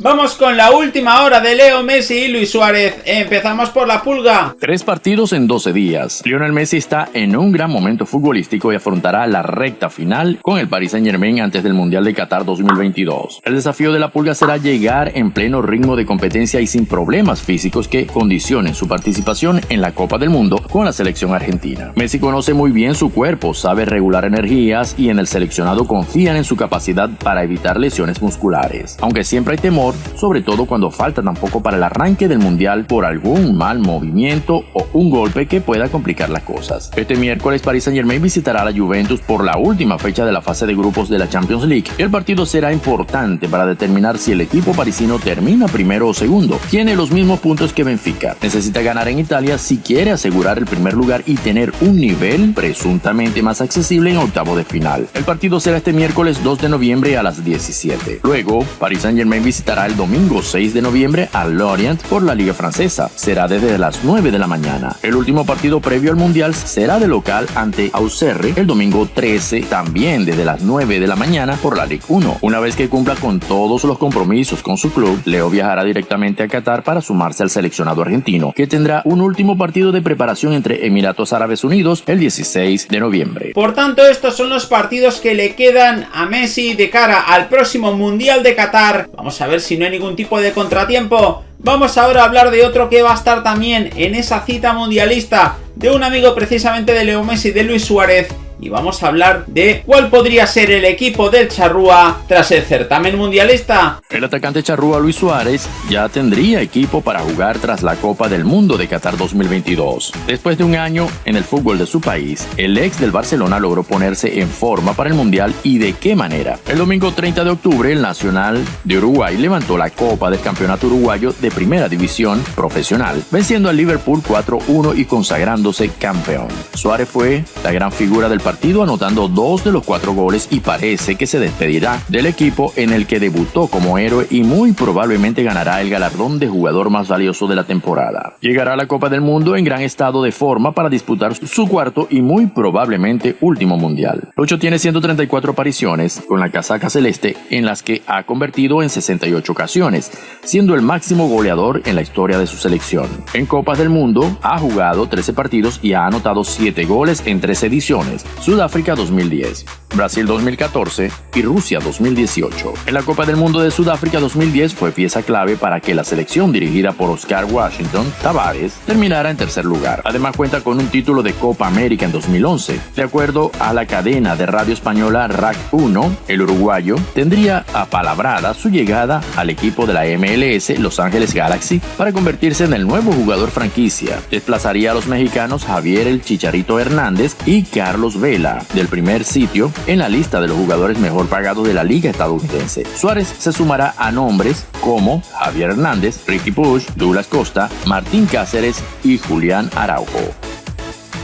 Vamos con la última hora de Leo Messi y Luis Suárez. Empezamos por la pulga. Tres partidos en 12 días. Lionel Messi está en un gran momento futbolístico y afrontará la recta final con el Paris Saint Germain antes del Mundial de Qatar 2022. El desafío de la pulga será llegar en pleno ritmo de competencia y sin problemas físicos que condicionen su participación en la Copa del Mundo con la selección argentina. Messi conoce muy bien su cuerpo, sabe regular energías y en el seleccionado confían en su capacidad para evitar lesiones musculares. Aunque siempre hay temor sobre todo cuando falta tampoco para el arranque del mundial por algún mal movimiento o un golpe que pueda complicar las cosas. Este miércoles Paris Saint Germain visitará a la Juventus por la última fecha de la fase de grupos de la Champions League. El partido será importante para determinar si el equipo parisino termina primero o segundo. Tiene los mismos puntos que Benfica. Necesita ganar en Italia si quiere asegurar el primer lugar y tener un nivel presuntamente más accesible en octavo de final. El partido será este miércoles 2 de noviembre a las 17. Luego, Paris Saint Germain visitará el domingo 6 de noviembre al Lorient por la Liga Francesa. Será desde las 9 de la mañana. El último partido previo al Mundial será de local ante Auxerre el domingo 13, también desde las 9 de la mañana por la Ligue 1. Una vez que cumpla con todos los compromisos con su club, Leo viajará directamente a Qatar para sumarse al seleccionado argentino, que tendrá un último partido de preparación entre Emiratos Árabes Unidos el 16 de noviembre. Por tanto, estos son los partidos que le quedan a Messi de cara al próximo Mundial de Qatar. Vamos a ver si si no hay ningún tipo de contratiempo, vamos ahora a hablar de otro que va a estar también en esa cita mundialista de un amigo precisamente de Leo Messi, de Luis Suárez, y vamos a hablar de cuál podría ser el equipo del Charrúa tras el certamen mundialista. El atacante charrúa Luis Suárez ya tendría equipo para jugar tras la Copa del Mundo de Qatar 2022. Después de un año en el fútbol de su país, el ex del Barcelona logró ponerse en forma para el Mundial y de qué manera. El domingo 30 de octubre, el Nacional de Uruguay levantó la Copa del Campeonato Uruguayo de Primera División Profesional, venciendo al Liverpool 4-1 y consagrándose campeón. Suárez fue la gran figura del partido anotando dos de los cuatro goles y parece que se despedirá del equipo en el que debutó como héroe y muy probablemente ganará el galardón de jugador más valioso de la temporada. Llegará a la Copa del Mundo en gran estado de forma para disputar su cuarto y muy probablemente último mundial. Lucho tiene 134 apariciones con la casaca celeste en las que ha convertido en 68 ocasiones, siendo el máximo goleador en la historia de su selección. En Copas del Mundo ha jugado 13 partidos y ha anotado 7 goles en 3 ediciones, Sudáfrica 2010, Brasil 2014 y Rusia 2018. En la Copa del Mundo de Sudáfrica 2010 fue pieza clave para que la selección dirigida por Oscar Washington Tavares terminara en tercer lugar. Además cuenta con un título de Copa América en 2011. De acuerdo a la cadena de radio española RAC 1, el uruguayo tendría apalabrada su llegada al equipo de la MLS Los Ángeles Galaxy para convertirse en el nuevo jugador franquicia. Desplazaría a los mexicanos Javier el Chicharito Hernández y Carlos Del primer sitio en la lista de los jugadores mejor pagados de la liga estadounidense. Suárez se sumará a nombres como Javier Hernández, Ricky Push, Douglas Costa, Martín Cáceres y Julián Araujo.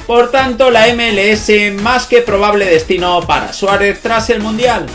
Por tanto, la MLS más que probable destino para Suárez tras el Mundial.